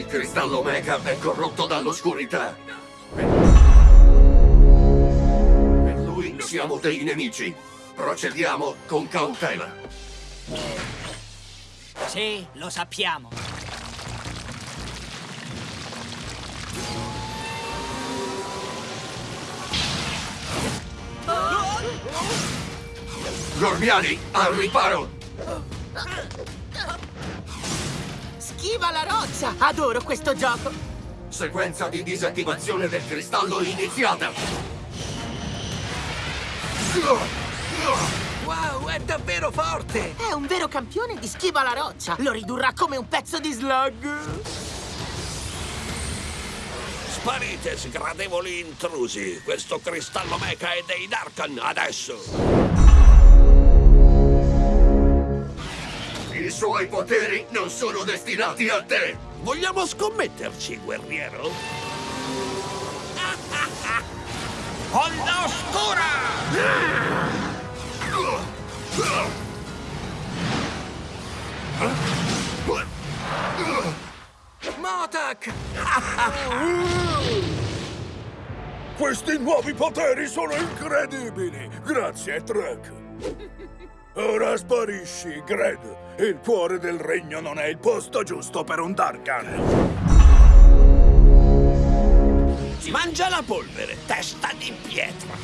cristallo Omega è corrotto dall'oscurità. Per lui siamo dei nemici. Procediamo con cautela. Sì, lo sappiamo. Gormiani, al riparo! Schiva la roccia! Adoro questo gioco! Sequenza di disattivazione del cristallo iniziata! Wow, è davvero forte! È un vero campione di schiva la roccia! Lo ridurrà come un pezzo di slug! Sparite, sgradevoli intrusi! Questo cristallo mecha è dei Darkan, adesso! I suoi poteri non sono destinati a te! Vogliamo scommetterci, guerriero? Onda oscura! Motak! Questi nuovi poteri sono incredibili! Grazie, Trek! Ora sparisci, Gred! Il cuore del regno non è il posto giusto per un Darkan! Mangia la polvere, testa di pietra!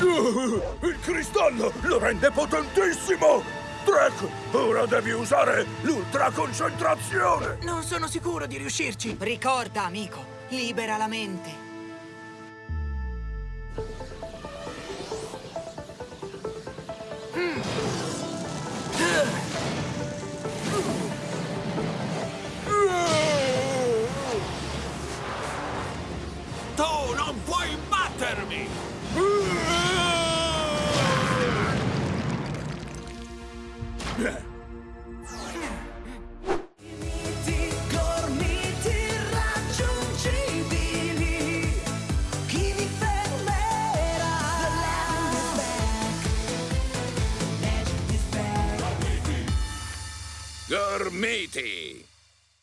Uh, il cristallo lo rende potentissimo! Trek, ora devi usare l'ultra concentrazione! Non sono sicuro di riuscirci. Ricorda, amico, libera la mente. Tu non puoi battermi! gormiti Gormiti!